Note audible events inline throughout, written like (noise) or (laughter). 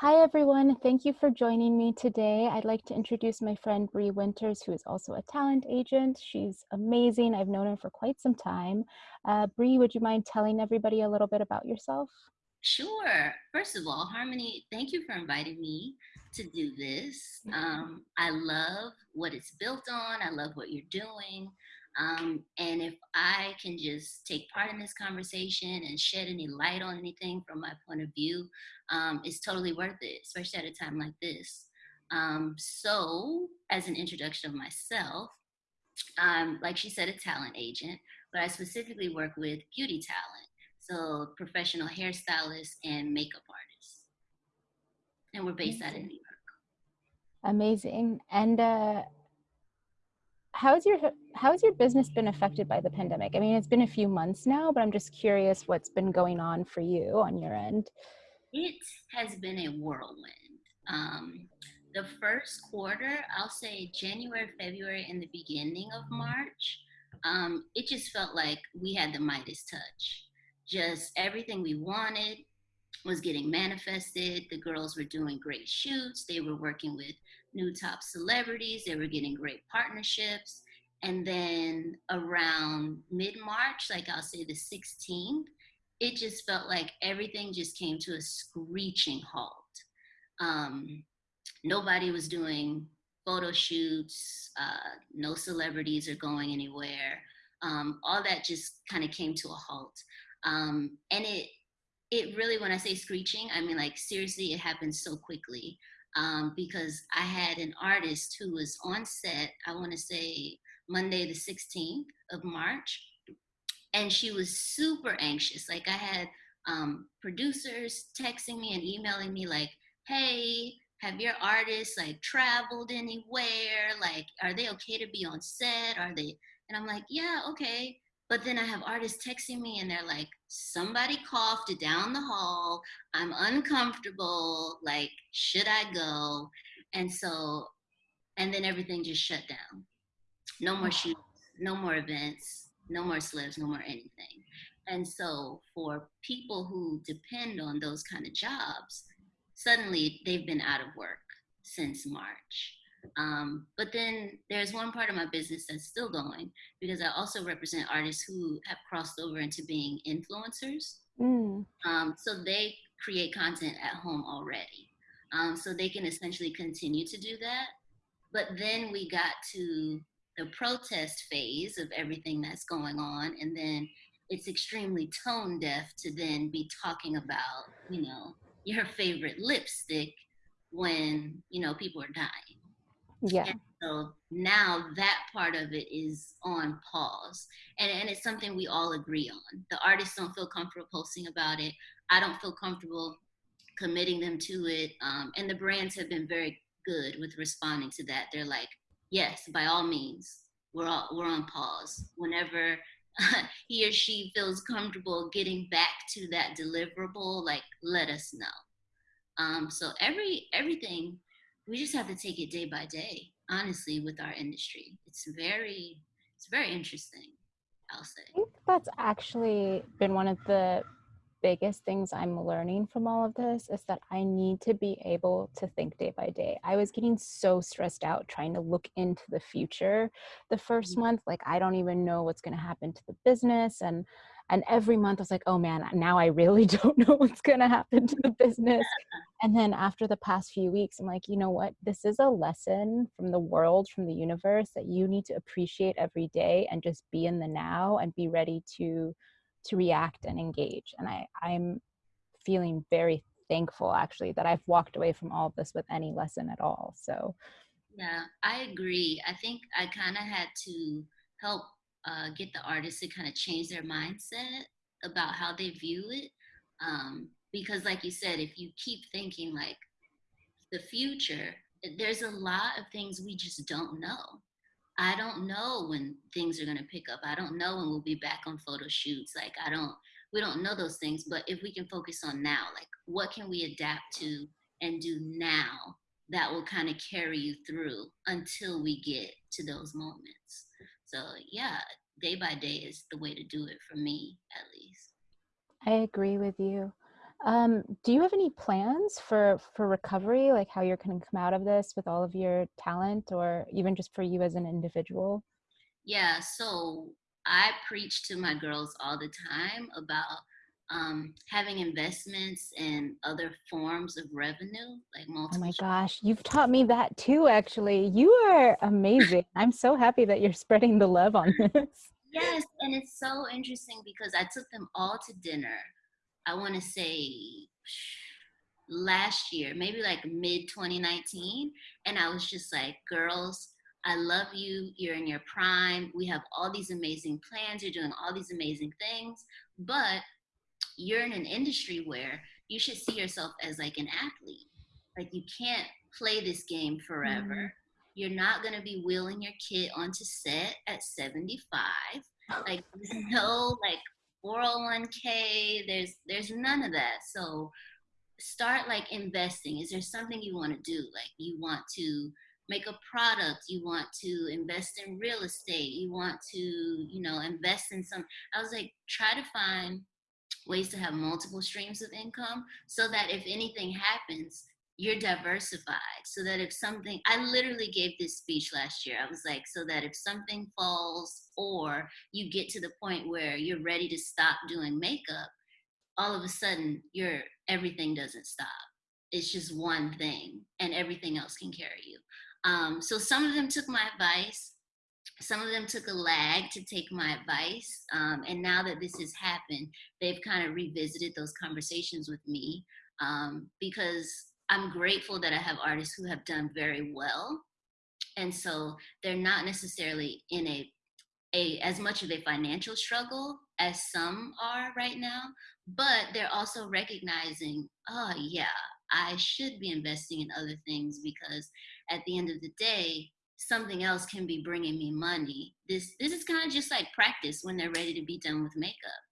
Hi, everyone. Thank you for joining me today. I'd like to introduce my friend Bree Winters, who is also a talent agent. She's amazing. I've known her for quite some time. Uh, Bree, would you mind telling everybody a little bit about yourself? Sure. First of all, Harmony, thank you for inviting me to do this. Um, I love what it's built on. I love what you're doing. Um, and if I can just take part in this conversation and shed any light on anything from my point of view, um, it's totally worth it, especially at a time like this. Um, so, as an introduction of myself, I'm, like she said, a talent agent, but I specifically work with beauty talent. So, professional hairstylists and makeup artists. And we're based Amazing. out in New York. Amazing. And uh, how's your how's your business been affected by the pandemic? I mean, it's been a few months now, but I'm just curious what's been going on for you on your end. It has been a whirlwind. Um, the first quarter, I'll say January, February, and the beginning of March, um, it just felt like we had the Midas touch. Just everything we wanted was getting manifested. The girls were doing great shoots. They were working with new top celebrities. They were getting great partnerships. And then around mid March, like I'll say the 16th, it just felt like everything just came to a screeching halt. Um, nobody was doing photo shoots, uh, no celebrities are going anywhere. Um, all that just kind of came to a halt. Um, and it, it really, when I say screeching, I mean like seriously, it happened so quickly um, because I had an artist who was on set, I want to say Monday, the 16th of March, and she was super anxious. Like I had um, producers texting me and emailing me, like, hey, have your artists like traveled anywhere? Like, are they okay to be on set? Are they? And I'm like, yeah, okay. But then I have artists texting me and they're like, somebody coughed down the hall. I'm uncomfortable. Like, should I go? And so, and then everything just shut down. No more shoots, no more events, no more slips, no more anything. And so, for people who depend on those kind of jobs, suddenly they've been out of work since March. Um, but then there's one part of my business that's still going because I also represent artists who have crossed over into being influencers. Mm. Um, so they create content at home already. Um, so they can essentially continue to do that. But then we got to the protest phase of everything that's going on. And then it's extremely tone deaf to then be talking about, you know, your favorite lipstick when, you know, people are dying. Yeah. And so now that part of it is on pause. And, and it's something we all agree on. The artists don't feel comfortable posting about it. I don't feel comfortable committing them to it. Um, and the brands have been very good with responding to that. They're like, yes, by all means, we're, all, we're on pause. Whenever (laughs) he or she feels comfortable getting back to that deliverable, like let us know. Um, so every everything we just have to take it day by day honestly with our industry it's very it's very interesting i'll say i think that's actually been one of the biggest things i'm learning from all of this is that i need to be able to think day by day. I was getting so stressed out trying to look into the future the 1st mm-hmm. month like i don't even know what's going to happen to the business and and every month i was like oh man now i really (laughs) don't know what's going to happen to the business. (laughs) And then after the past few weeks i'm like you know what? This is a lesson from the world from the universe that you need to appreciate every day and just be in the now and be ready to to react and engage and i i'm feeling very thankful actually that i've walked away from all of this with any lesson at all so yeah i agree i think i kind of had to help uh, get the artists to kind of change their mindset about how they view it. Um, because, like you said, if you keep thinking like the future, there's a lot of things we just don't know. I don't know when things are going to pick up. I don't know when we'll be back on photo shoots. Like, I don't, we don't know those things. But if we can focus on now, like, what can we adapt to and do now that will kind of carry you through until we get to those moments? So yeah, day by day is the way to do it for me, at least. I agree with you. Um, do you have any plans for for recovery, like how you're going to come out of this with all of your talent, or even just for you as an individual? Yeah, so I preach to my girls all the time about um, having investments and other forms of revenue, like Oh my gosh, you've taught me that too, actually. You are amazing. I'm so happy that you're spreading the love on (laughs) this. Yes, and it's so interesting because I took them all to dinner. I want to say last year, maybe like mid 2019. And I was just like, girls, I love you. You're in your prime. We have all these amazing plans. You're doing all these amazing things. But you're in an industry where you should see yourself as like an athlete. Like you can't play this game forever. Mm-hmm. You're not gonna be wheeling your kid onto set at 75. Like there's no like 401k. There's there's none of that. So start like investing. Is there something you want to do? Like you want to make a product, you want to invest in real estate, you want to, you know, invest in some. I was like, try to find ways to have multiple streams of income so that if anything happens, you're diversified. So that if something, I literally gave this speech last year. I was like, so that if something falls or you get to the point where you're ready to stop doing makeup, all of a sudden your everything doesn't stop. It's just one thing and everything else can carry you. Um, so some of them took my advice some of them took a lag to take my advice. Um, and now that this has happened, they've kind of revisited those conversations with me um, because I'm grateful that I have artists who have done very well. And so they're not necessarily in a, a as much of a financial struggle as some are right now, but they're also recognizing, oh yeah, I should be investing in other things because at the end of the day, something else can be bringing me money. This this is kind of just like practice when they're ready to be done with makeup.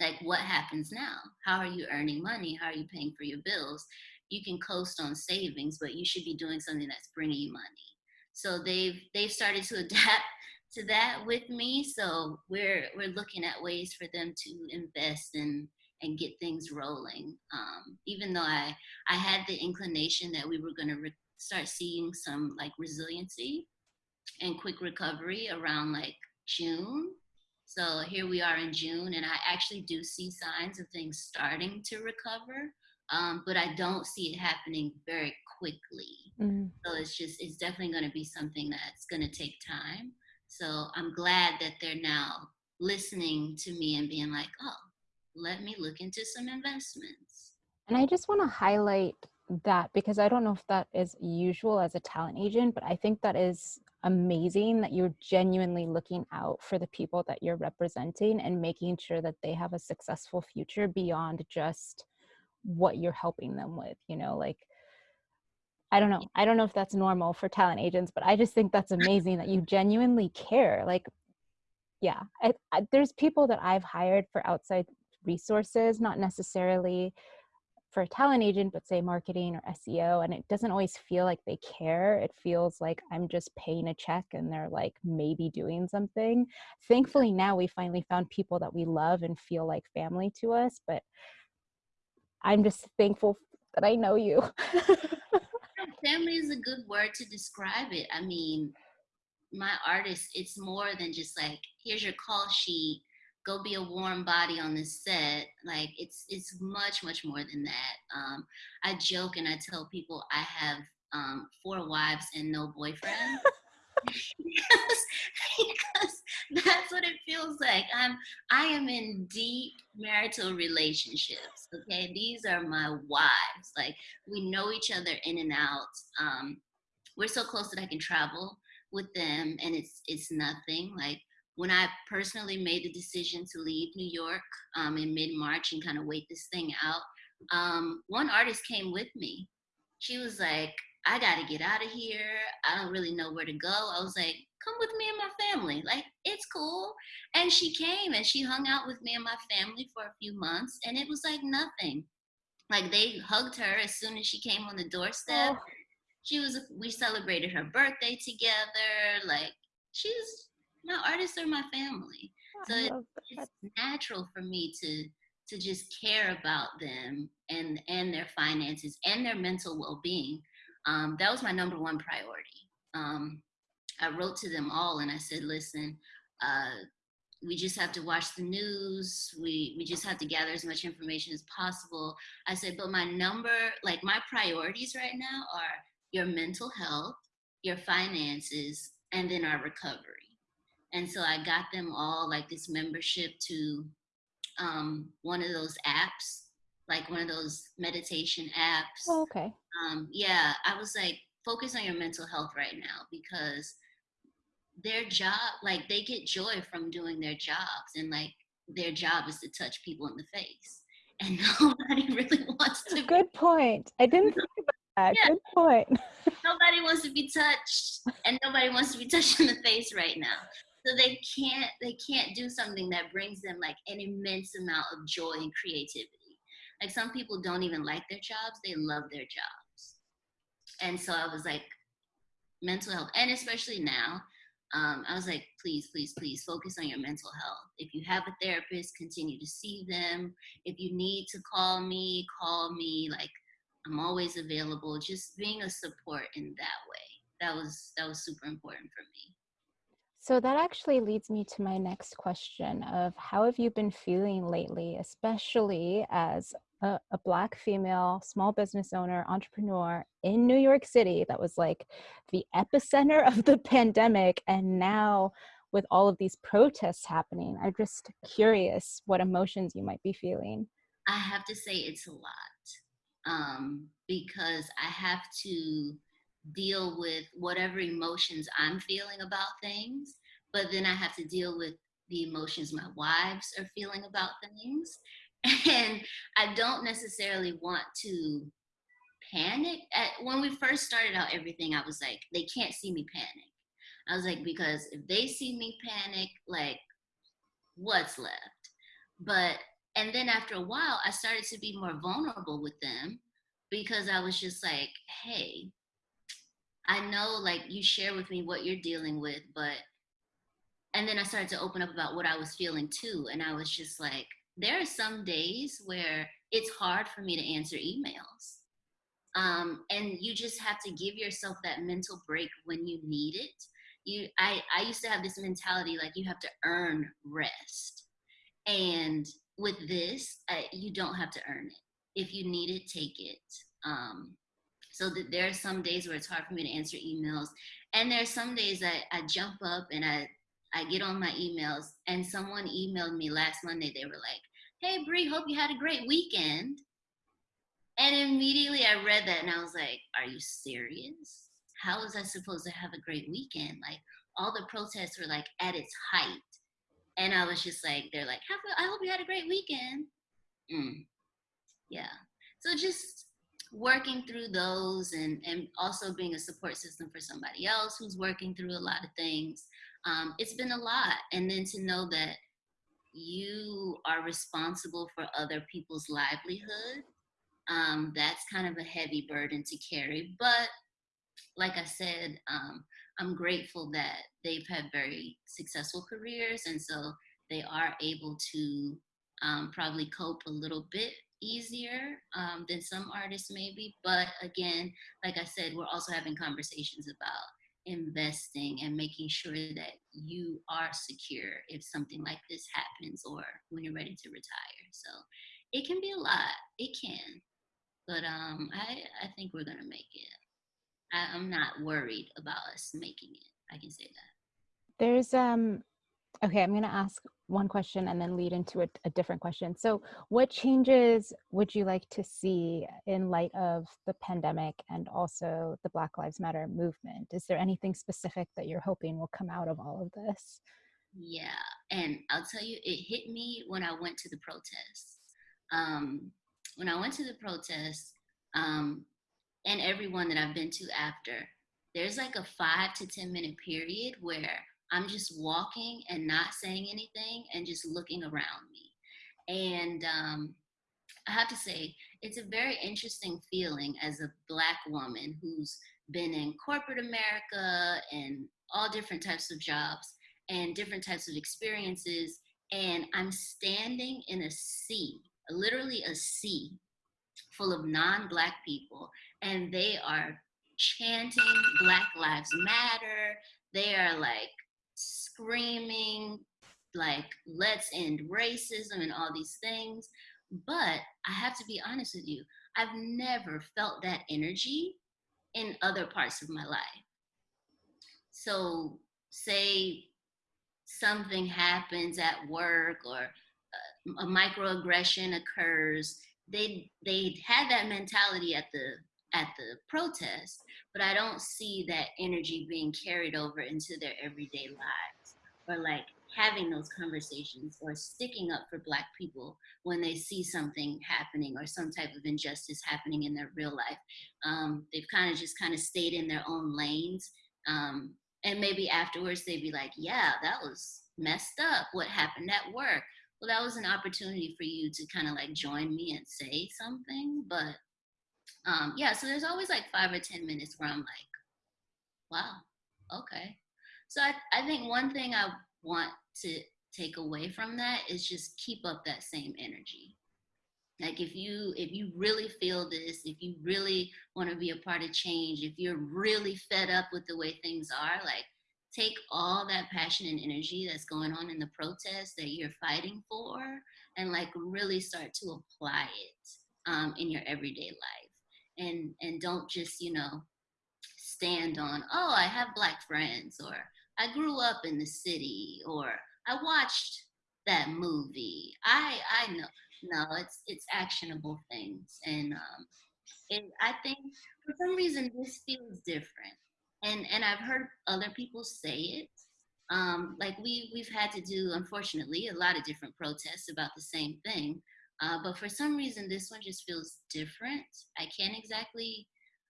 Like what happens now? How are you earning money? How are you paying for your bills? You can coast on savings, but you should be doing something that's bringing you money. So they've they've started to (laughs) adapt to that with me. So we're we're looking at ways for them to invest and and get things rolling. Um, even though I I had the inclination that we were going to start seeing some like resiliency and quick recovery around like June. So here we are in June, and I actually do see signs of things starting to recover, um, but I don't see it happening very quickly. Mm. So it's just, it's definitely going to be something that's going to take time. So I'm glad that they're now listening to me and being like, oh, let me look into some investments. And I just want to highlight that because I don't know if that is usual as a talent agent, but I think that is amazing that you're genuinely looking out for the people that you're representing and making sure that they have a successful future beyond just what you're helping them with, you know, like I don't know. I don't know if that's normal for talent agents, but I just think that's amazing that you genuinely care. Like yeah, I, I, there's people that I've hired for outside resources, not necessarily for a talent agent, but say marketing or SEO, and it doesn't always feel like they care. It feels like I'm just paying a check and they're like maybe doing something. Thankfully, now we finally found people that we love and feel like family to us, but I'm just thankful that I know you. (laughs) Family is a good word to describe it. I mean, my artist, it's more than just like, here's your call sheet, go be a warm body on the set. Like it's it's much, much more than that. Um, I joke and I tell people I have um, four wives and no boyfriend. (laughs) (laughs) because, that's what it feels like. I'm I am in deep marital relationships. Okay, these are my wives. Like we know each other in and out. Um, we're so close that I can travel with them, and it's it's nothing. Like when I personally made the decision to leave New York um, in mid March and kind of wait this thing out, um, one artist came with me. She was like, I got to get out of here. I don't really know where to go. I was like, come with me and my family. Like, it's cool. And she came and she hung out with me and my family for a few months, and it was like nothing. Like, they hugged her as soon as she came on the doorstep. oh, She was, we celebrated her birthday together. Like, she's, my artists are my family. So it, it's natural for me to to just care about them and and their finances and their mental well-being um, that was my number one priority. Um, i wrote to them all and i said listen uh, we just have to watch the news. We we just have to gather as much information as possible. I said but my number like my priorities right now are your mental health your finances and then our recovery. And so i got them all like this membership to um, one of those apps like one of those meditation apps Oh, okay. um, yeah i was like focus on your mental health right now because their job like they get joy from doing their jobs and like their job is to touch people in the face (laughs) and nobody really (laughs) wants to Good point. I didn't (laughs) think about that. Yeah. Good point. nobody wants to be touched and nobody wants to be touched in the face right now so they can't they can't do something that brings them like an immense amount of joy and creativity like some people don't even like their jobs they love their jobs. And so i was like mental health and especially now um, i was like please please please focus on your mental health. If you have a therapist continue to see them. If you need to call me call me. Like i'm always available. Just being a support in that way. That was that was super important for me. So that actually leads me to my next question of how have you been feeling lately, especially as a, a Black female small business owner, entrepreneur in New York City that was like the epicenter of the pandemic. And now with all of these protests happening, I'm just curious what emotions you might be feeling. I have to say it's a lot um, because I have to deal with whatever emotions I'm feeling about things, but then I have to deal with the emotions my wives are feeling about things. (laughs) And I don't necessarily want to panic. At, when we first started out everything, I was like, they can't see me panic. I was like, because if they see me panic, like, what's left? But and then after a while i started to be more vulnerable with them because i was just like hey i know like you share with me what you're dealing with but and then i started to open up about what i was feeling too and i was just like there are some days where it's hard for me to answer emails um, and you just have to give yourself that mental break when you need it you i i used to have this mentality like you have to earn rest and with this, uh, you don't have to earn it. If you need it, take it. Um, so that there are some days where it's hard for me to answer emails, and there are some days that I jump up and I I get on my emails, and someone emailed me last Monday. They were like, "Hey, Bree, hope you had a great weekend." And immediately I read that, and I was like, "Are you serious? How was I supposed to have a great weekend? Like all the protests were like at its height." and I was just like, they're like, a, I hope you had a great weekend. Mm. Yeah. So just working through those and, and also being a support system for somebody else who's working through a lot of things. Um, it's been a lot. And then to know that you are responsible for other people's livelihood, um, that's kind of a heavy burden to carry. But like I said, um, I'm grateful that they've had very successful careers, and so they are able to um, probably cope a little bit easier um, than some artists maybe. But again, like I said, we're also having conversations about investing and making sure that you are secure if something like this happens or when you're ready to retire. So it can be a lot. It can. But um, I, I think we're gonna make it. I, I'm not worried about us making it. I can say that. There's um okay, I'm going to ask one question and then lead into a, a different question. So, what changes would you like to see in light of the pandemic and also the Black Lives Matter movement? Is there anything specific that you're hoping will come out of all of this? Yeah, and I'll tell you, it hit me when I went to the protests. Um, when I went to the protests, um, and everyone that I've been to after, there's like a five to 10 minute period where I'm just walking and not saying anything and just looking around me. And um, I have to say, it's a very interesting feeling as a Black woman who's been in corporate America and all different types of jobs and different types of experiences. And I'm standing in a sea literally a sea full of non-black people and they are chanting black lives matter they are like screaming like let's end racism and all these things. But i have to be honest with you i've never felt that energy in other parts of my life. So say something happens at work or uh, a microaggression occurs they they had that mentality at the at the protest but i don't see that energy being carried over into their everyday lives or like having those conversations or sticking up for black people when they see something happening or some type of injustice happening in their real life. Um, they've kind of just kind of stayed in their own lanes um, and maybe afterwards they'd be like yeah that was messed up. What happened at work? Well that was an opportunity for you to kind of like join me and say something but um yeah so there's always like five or ten minutes where i'm like wow okay so i, I think one thing i want to take away from that is just keep up that same energy. Like if you if you really feel this if you really want to be a part of change if you're really fed up with the way things are like take all that passion and energy that's going on in the protest that you're fighting for and like really start to apply it um, in your everyday life. And and don't just you know stand on oh i have black friends or i grew up in the city or i watched that movie i i know no it's it's actionable things and um and i think for some reason this feels different and and I've heard other people say it. Um, like we we've had to do, unfortunately, a lot of different protests about the same thing. Uh, but for some reason, this one just feels different. I can't exactly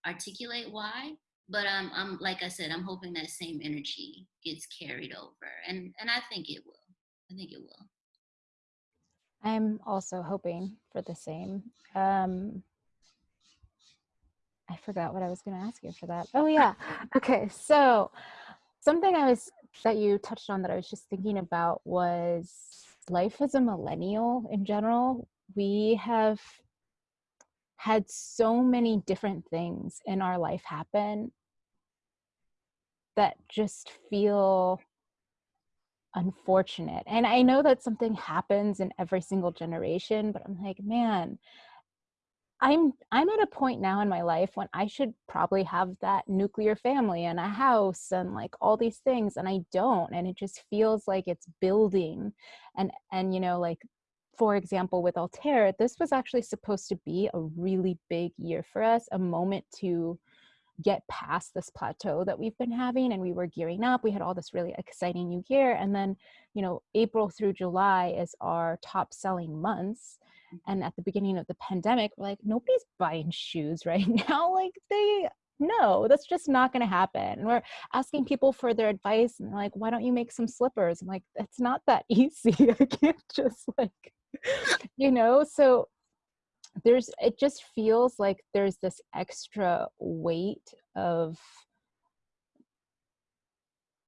articulate why, but um, I'm like I said, I'm hoping that same energy gets carried over, and and I think it will. I think it will. I'm also hoping for the same. Um, I forgot what I was going to ask you for that. Oh yeah. (laughs) Okay. So something I was that you touched on that I was just thinking about was life as a millennial in general. We have had so many different things in our life happen that just feel unfortunate. And I know that something happens in every single generation, but I'm like, man, I'm I'm at a point now in my life when I should probably have that nuclear family and a house and like all these things and I don't and it just feels like it's building and and you know like for example with Altair this was actually supposed to be a really big year for us a moment to get past this plateau that we've been having and we were gearing up. We had all this really exciting new year and then you know April through July is our top selling months and mm-hmm. at the beginning of the pandemic we're like nobody's buying shoes (laughs) right now like they no that's just not going to happen and we're asking people for their advice and like why don't you make some slippers? I'm like it's not that (laughs) easy i can't just like (laughs) you know? So there's it just feels like there's this extra weight of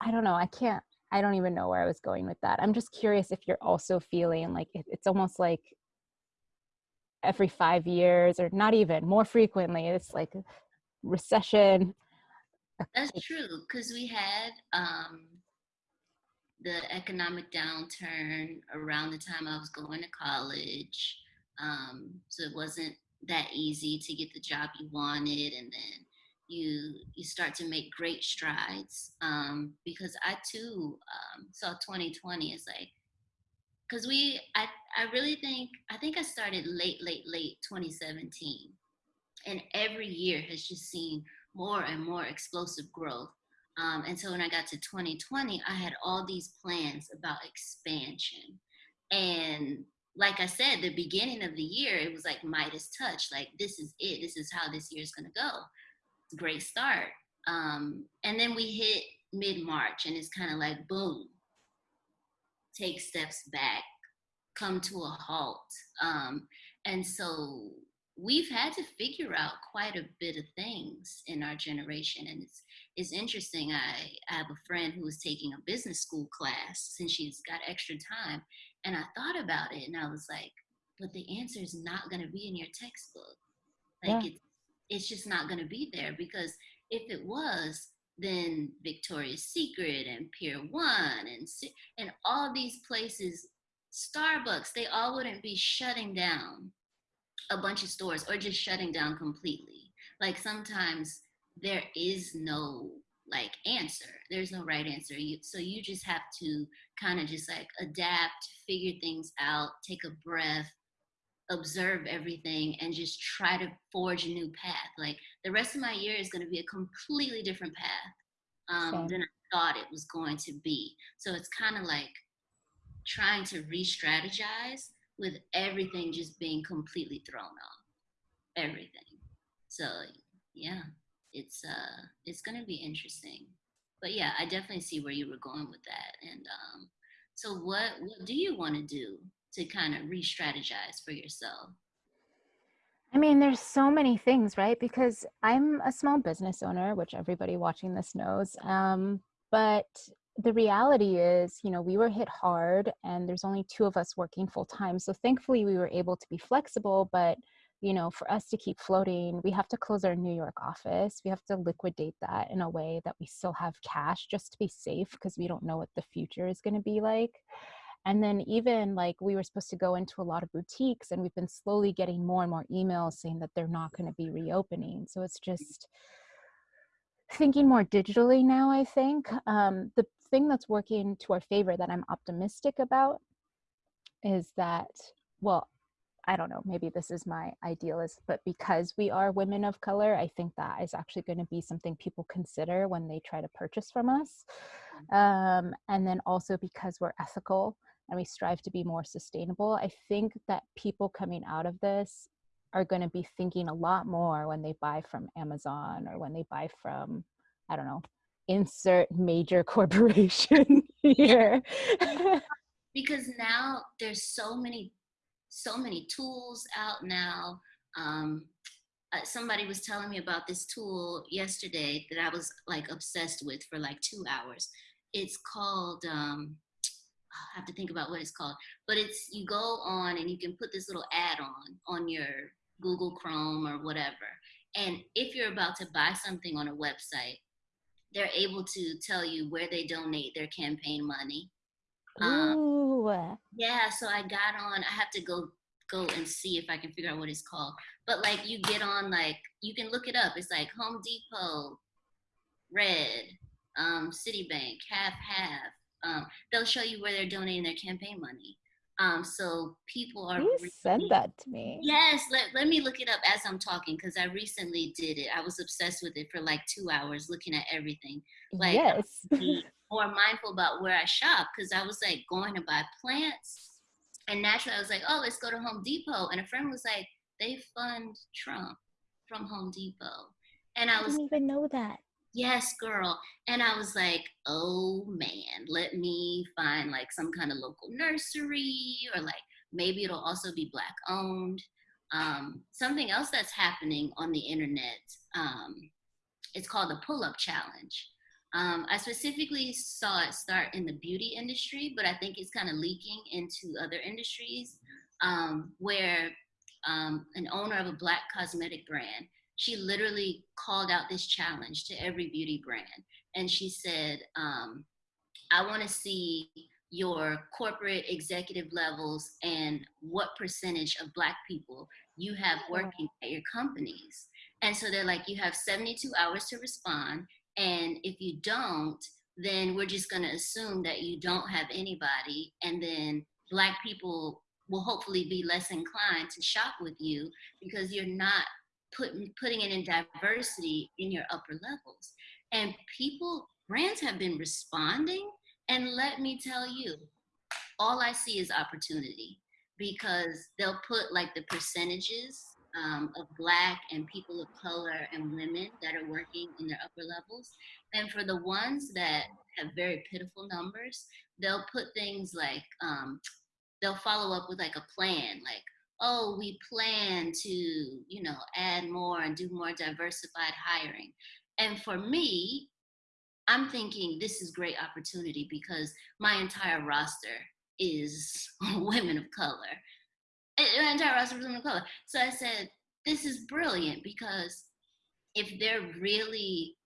i don't know i can't i don't even know where i was going with that. I'm just curious if you're also feeling like it's almost like every five years or not even more frequently it's like recession. That's true because we had um, the economic downturn around the time i was going to college um, so it wasn't that easy to get the job you wanted and then you you start to make great strides um, because i too um, saw 2020 as like because we I, I really think i think i started late late late 2017 and every year has just seen more and more explosive growth. Um, and so when i got to 2020 i had all these plans about expansion. And like i said the beginning of the year it was like midas touch like this is it. This is how this year is going to go. Great start. Um, and then we hit mid-march and it's kind of like boom. Take steps back, come to a halt. Um, and so we've had to figure out quite a bit of things in our generation. And it's, it's interesting. I, I have a friend who was taking a business school class since she's got extra time. And I thought about it and I was like, but the answer is not going to be in your textbook. Yeah. Like it's it's just not going to be there because if it was, then Victoria's Secret and Pier One and and all these places, Starbucks, they all wouldn't be shutting down a bunch of stores or just shutting down completely. Like sometimes there is no like answer. There's no right answer. You, so you just have to kind of just like adapt, figure things out, take a breath, observe everything, and just try to forge a new path. Like the rest of my year is going to be a completely different path um, than I thought it was going to be. So it's kind of like trying to re-strategize with everything just being completely thrown off. Everything. So yeah it's uh it's gonna be interesting but yeah i definitely see where you were going with that and um so what what do you want to do to kind of re-strategize for yourself I mean, there's so many things, right? Because I'm a small business owner, which everybody watching this knows. Um, but the reality is, you know, we were hit hard and there's only two of us working full time. So thankfully, we were able to be flexible, but you know, for us to keep floating, we have to close our New York office. We have to liquidate that in a way that we still have cash just to be safe because we don't know what the future is going to be like. And then, even like we were supposed to go into a lot of boutiques, and we've been slowly getting more and more emails saying that they're not going to be reopening. So it's just thinking more digitally now, I think. Um, the thing that's working to our favor that I'm optimistic about is that, well, I don't know, maybe this is my idealist, but because we are women of color, I think that is actually going to be something people consider when they try to purchase from us. Mm. Um, and then also because we're ethical and we strive to be more sustainable, I think that people coming out of this are going to be thinking a lot more when they buy from Amazon or when they buy from, I don't know, insert major (laughs) corporation (laughs) here. (laughs) because now there's so many so many tools out now. Um, uh, somebody was telling me about this tool yesterday that I was like obsessed with for like two hours. It's called, um, I have to think about what it's called, but it's, you go on and you can put this little add on on your Google Chrome or whatever. And if you're about to buy something on a website, they're able to tell you where they donate their campaign money. Um, Ooh. Yeah, so I got on. I have to go go and see if I can figure out what it's called. But like you get on like you can look it up. It's like Home Depot, Red, um, Citibank, half half. Um, they'll show you where they're donating their campaign money. Um, so people are. You said that to me. Yes, let, let me look it up as I'm talking because I recently did it. I was obsessed with it for like two hours, looking at everything. Like, yes. (laughs) more mindful about where I shop because I was like going to buy plants, and naturally I was like, oh, let's go to Home Depot, and a friend was like, they fund Trump from Home Depot, and I, I was didn't even know that yes girl. And i was like oh man let me find like some kind of local nursery or like maybe it'll also be black owned um, something else that's happening on the internet um, it's called the pull-up challenge. Um, i specifically saw it start in the beauty industry but i think it's kind of leaking into other industries um, where um, an owner of a black cosmetic brand she literally called out this challenge to every beauty brand. And she said, um, I want to see your corporate executive levels and what percentage of Black people you have working at your companies. And so they're like, you have 72 hours to respond. And if you don't, then we're just going to assume that you don't have anybody. And then Black people will hopefully be less inclined to shop with you because you're not putting putting it in diversity in your upper levels. And people, brands have been responding. And let me tell you, all I see is opportunity because they'll put like the percentages um, of black and people of color and women that are working in their upper levels. And for the ones that have very pitiful numbers, they'll put things like, um, they'll follow up with like a plan, like, oh, we plan to, you know, add more and do more diversified hiring. And for me, I'm thinking this is great opportunity because my entire roster is (laughs) women of color. Eh, eh, an entire roster of women of color. So I said, this is brilliant because if they're really,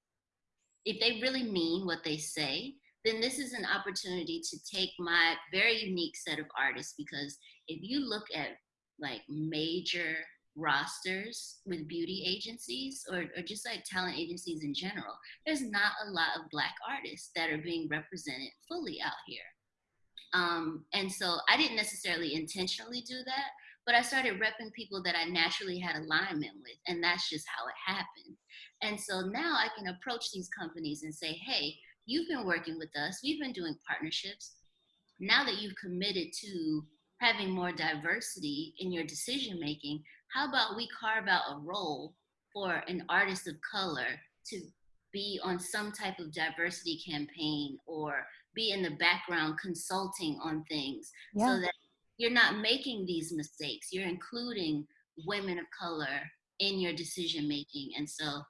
if they really mean what they say, then this is an opportunity to take my very unique set of artists because if you look at like major rosters with beauty agencies or, or just like talent agencies in general, there's not a lot of black artists that are being represented fully out here. Um, and so I didn't necessarily intentionally do that, but I started repping people that I naturally had alignment with, and that's just how it happened. And so now I can approach these companies and say, hey, you've been working with us, we've been doing partnerships. Now that you've committed to having more diversity in your decision making, how about we carve out a role for an artist of color to be on some type of diversity campaign or be in the background consulting on things yeah. so that you're not making these mistakes. You're including women of color in your decision making. And so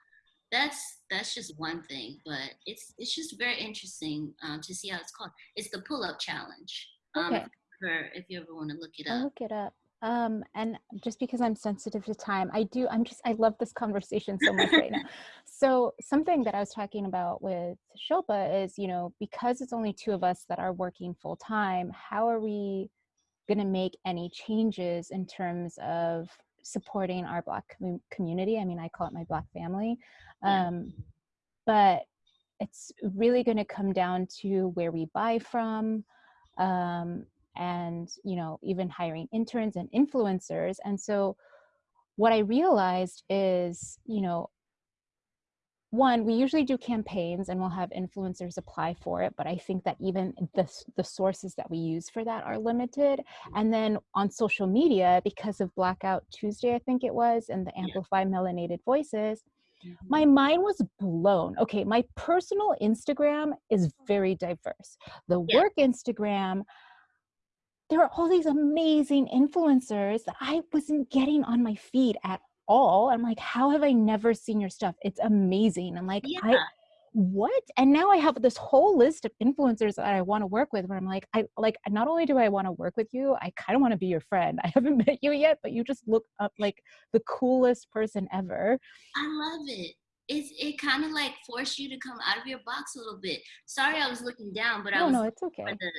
that's that's just one thing, but it's it's just very interesting um, to see how it's called. It's the pull up challenge. Um, For if you ever want to look it up. I'll look it up. Um, and just because I'm sensitive to time, I do, I'm just, I love this conversation so much right now. (laughs) So something that I was talking about with Shilpa is, you know, because it's only two of us that are working full time, how are we going to make any changes in terms of supporting our Black com community? I mean, I call it my Black family. Um, but it's really going to come down to where we buy from, um, and you know even hiring interns and influencers and so what i realized is you know one we usually do campaigns and we'll have influencers apply for it but i think that even the, the sources that we use for that are limited and then on social media because of blackout tuesday i think it was and the amplify melanated voices mm-hmm. my mind was blown. Okay, my personal Instagram is very diverse. The work Instagram, there are all these amazing influencers that I wasn't getting on my feed at all. I'm like, how have I never seen your stuff? It's amazing. I'm like, yeah. I what? And now I have this whole list of influencers that I want to work with where I'm like, I like not only do I want to work with you, I kind of want to be your friend. (laughs) I haven't met you yet, but you just look up like the coolest person ever. I love it. It's, it kind of like forced you to come out of your box a little bit. Sorry, I was looking down, but I was no, it's okay. For the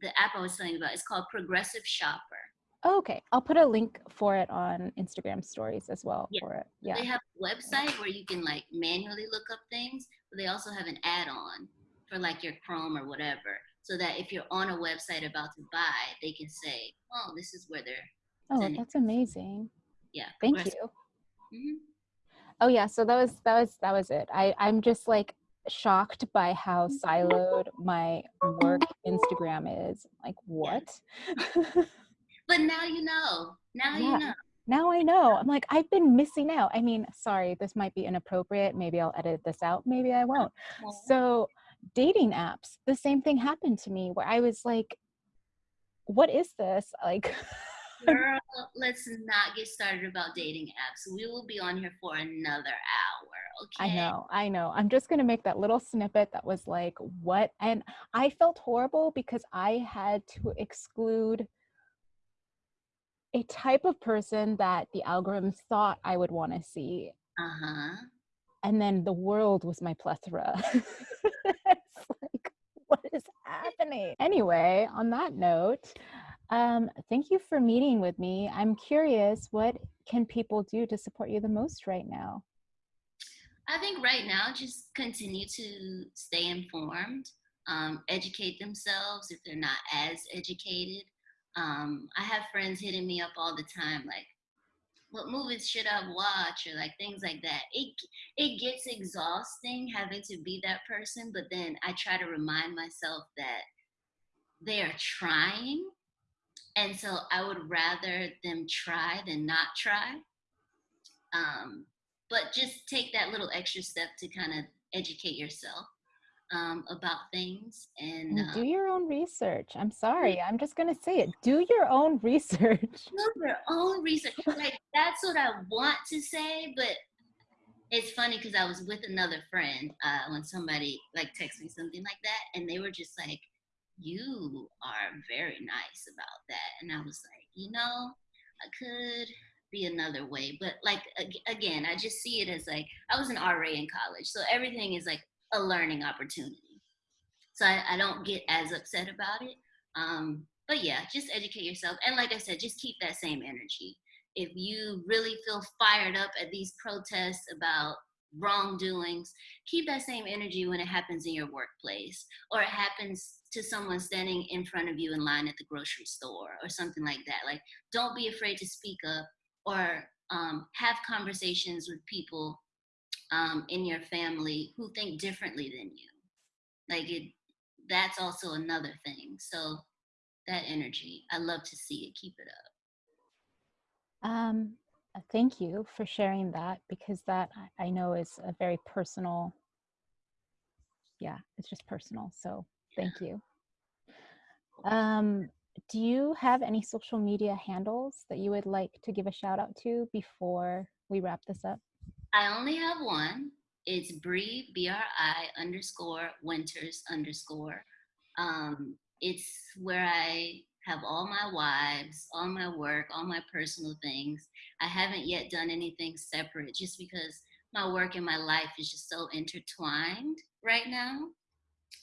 the app I was telling you about. It's called Progressive Shopper. Oh, okay, I'll put a link for it on Instagram stories as well yeah. for it. Yeah. They have a website where you can like manually look up things, but they also have an add-on for like your Chrome or whatever. So that if you're on a website about to buy, they can say, "Oh, this is where they're." Oh, that's amazing. Yeah. Thank you. Mm-hmm. Oh yeah, so that was that was that was it. I I'm just like shocked by how mm. siloed my work Instagram is. Like, what? but now you know. Now yeah. you know. Now I know. I'm like, I've been missing out. I mean, sorry, this might be inappropriate. Maybe I'll edit this out. Maybe I won't. So, dating apps, the same thing happened to me where I was like, what is this? Like, (laughs) Girl, let's not get started about dating apps. We will be on here for another hour. Okay. I know, I know. I'm just going to make that little snippet that was like, what? And I felt horrible because I had to exclude a type of person that the algorithm thought I would want to see. Uh huh. And then the world was my plethora. (laughs) it's like, what is happening? Anyway, on that note, um, thank you for meeting with me. I'm curious, what can people do to support you the most right now? I think right now, just continue to stay informed, um, educate themselves if they're not as educated. Um, I have friends hitting me up all the time, like, what movies should I watch or like things like that. It it gets exhausting having to be that person, but then I try to remind myself that they are trying. And so I would rather them try than not try. Um, but just take that little extra step to kind of educate yourself um, about things and, and do uh, your own research. I'm sorry, I'm just gonna say it. Do your own (laughs) research. Do your own research. like that's what I want to say, but it's funny because I was with another friend uh, when somebody like texted me something like that, and they were just like, "You are very nice about that," and I was like, you know, I could be another way. But like again, I just see it as like I was an RA in college, so everything is like a learning opportunity. So I, I don't get as upset about it. Um, but yeah, just educate yourself. And like I said, just keep that same energy. If you really feel fired up at these protests about wrongdoings, keep that same energy when it happens in your workplace or it happens to someone standing in front of you in line at the grocery store or something like that. Like, don't be afraid to speak up or um, have conversations with people um, in your family who think differently than you. Like, it, that's also another thing. So, that energy, I love to see it. Keep it up. Um, thank you for sharing that because that I know is a very personal, yeah, it's just personal. So thank you. Um, do you have any social media handles that you would like to give a shout out to before we wrap this up? I only have one. It's Bri, B-R-I underscore Winters underscore. Um, it's where I have all my wives, all my work, all my personal things. I haven't yet done anything separate just because my work and my life is just so intertwined right now.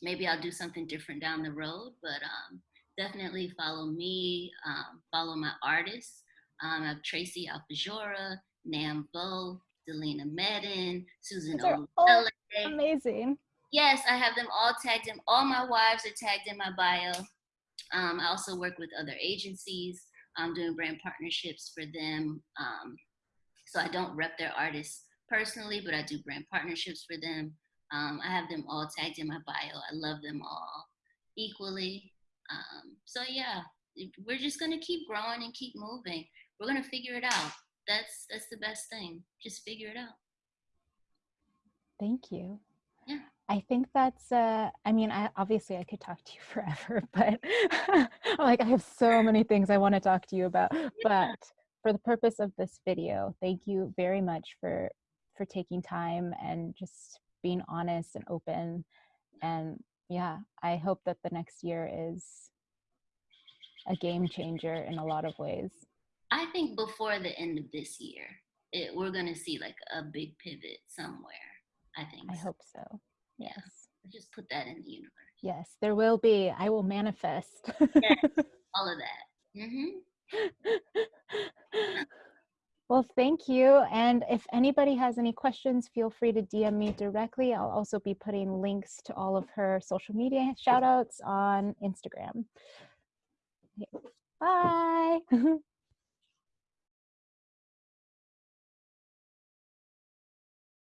Maybe I'll do something different down the road, but um, definitely follow me, um, follow my artists. Um, I have Tracy Alfajora, Nam Vo, Delina Medhin, Susan Olele. Amazing. Yes, I have them all tagged in. All my wives are tagged in my bio. Um, I also work with other agencies. I'm doing brand partnerships for them. Um, so I don't rep their artists personally, but I do brand partnerships for them. Um, I have them all tagged in my bio. I love them all equally. Um, so yeah, we're just gonna keep growing and keep moving. We're gonna figure it out. That's that's the best thing. Just figure it out. Thank you. Yeah. I think that's, uh, I mean, I, obviously I could talk to you (laughs) forever, but (laughs) like I have so many things I want to talk to you about. But for the purpose of this video, thank you very much for for taking time and just being honest and open. And yeah, I hope that the next year is a game changer in a lot of ways. I think before the end of this year, it, we're going to see like a big pivot somewhere. I think. I so. hope so. Yes. Just put that in the universe. Yes, there will be. I will manifest. yes, (laughs) all of that. Mm-hmm. (laughs) well, thank you. And if anybody has any questions, feel free to DM me directly. I'll also be putting links to all of her social media shout outs on Instagram. Bye. (laughs)